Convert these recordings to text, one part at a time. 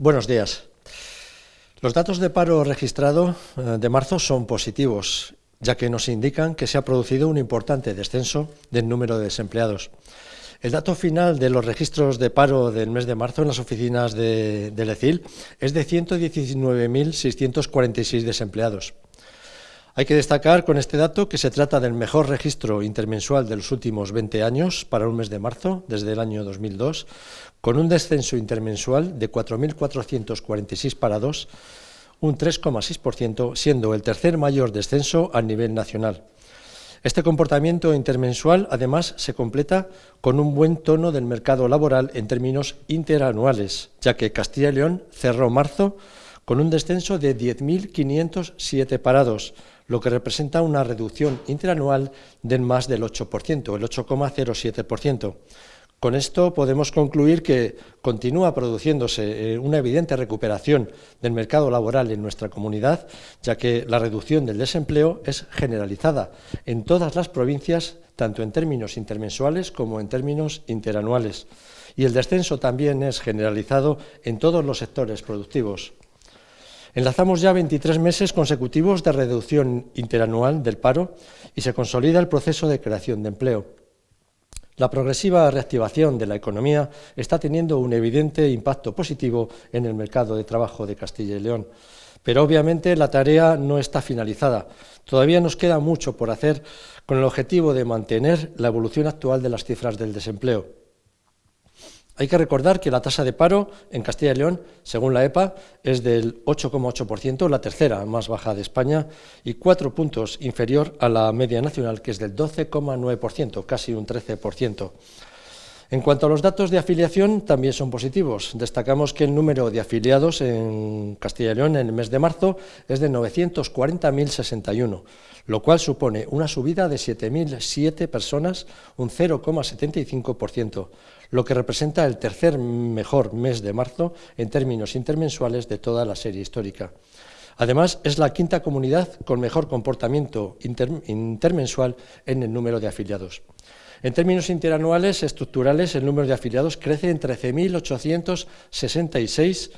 Buenos días. Los datos de paro registrado eh, de marzo son positivos, ya que nos indican que se ha producido un importante descenso del número de desempleados. El dato final de los registros de paro del mes de marzo en las oficinas de, de ECIL es de 119.646 desempleados. Hay que destacar con este dato que se trata del mejor registro intermensual de los últimos 20 años para un mes de marzo, desde el año 2002, con un descenso intermensual de 4.446 parados, un 3,6%, siendo el tercer mayor descenso a nivel nacional. Este comportamiento intermensual, además, se completa con un buen tono del mercado laboral en términos interanuales, ya que Castilla y León cerró marzo con un descenso de 10.507 parados, lo que representa una reducción interanual del más del 8%, el 8,07%. Con esto podemos concluir que continúa produciéndose eh, una evidente recuperación del mercado laboral en nuestra comunidad, ya que la reducción del desempleo es generalizada en todas las provincias, tanto en términos intermensuales como en términos interanuales. Y el descenso también es generalizado en todos los sectores productivos. Enlazamos ya 23 meses consecutivos de reducción interanual del paro y se consolida el proceso de creación de empleo. La progresiva reactivación de la economía está teniendo un evidente impacto positivo en el mercado de trabajo de Castilla y León. Pero obviamente la tarea no está finalizada. Todavía nos queda mucho por hacer con el objetivo de mantener la evolución actual de las cifras del desempleo. Hay que recordar que la tasa de paro en Castilla y León, según la EPA, es del 8,8%, la tercera más baja de España, y cuatro puntos inferior a la media nacional, que es del 12,9%, casi un 13%. En cuanto a los datos de afiliación, también son positivos. Destacamos que el número de afiliados en Castilla y León en el mes de marzo es de 940.061, lo cual supone una subida de 7.007 personas, un 0,75%, lo que representa el tercer mejor mes de marzo en términos intermensuales de toda la serie histórica. Además, es la quinta comunidad con mejor comportamiento intermensual en el número de afiliados. En términos interanuales estructurales, el número de afiliados crece en 13.866,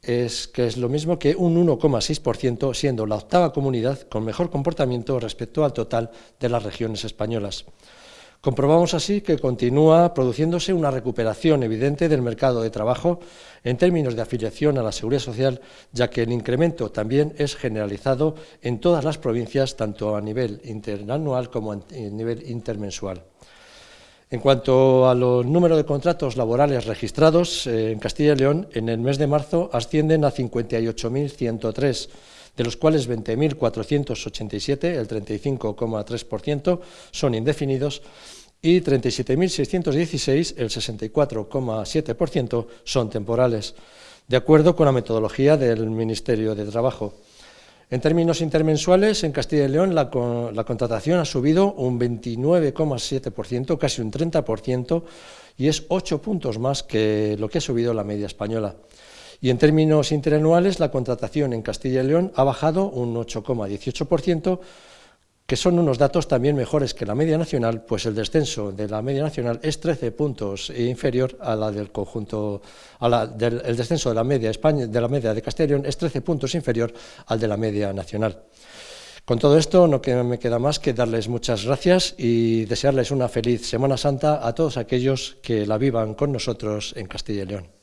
es, que es lo mismo que un 1,6%, siendo la octava comunidad con mejor comportamiento respecto al total de las regiones españolas. Comprobamos así que continúa produciéndose una recuperación evidente del mercado de trabajo en términos de afiliación a la Seguridad Social, ya que el incremento también es generalizado en todas las provincias, tanto a nivel interanual como a nivel intermensual. En cuanto a los números de contratos laborales registrados eh, en Castilla y León, en el mes de marzo ascienden a 58.103, de los cuales 20.487, el 35,3%, son indefinidos y 37.616, el 64,7%, son temporales, de acuerdo con la metodología del Ministerio de Trabajo. En términos intermensuales, en Castilla y León la, la contratación ha subido un 29,7%, casi un 30%, y es 8 puntos más que lo que ha subido la media española. Y en términos interanuales, la contratación en Castilla y León ha bajado un 8,18%, que son unos datos también mejores que la media nacional, pues el descenso de la media nacional es 13 puntos inferior a la del conjunto, el descenso de la media de la media de Castilla y León es 13 puntos inferior al de la media nacional. Con todo esto no me queda más que darles muchas gracias y desearles una feliz Semana Santa a todos aquellos que la vivan con nosotros en Castilla y León.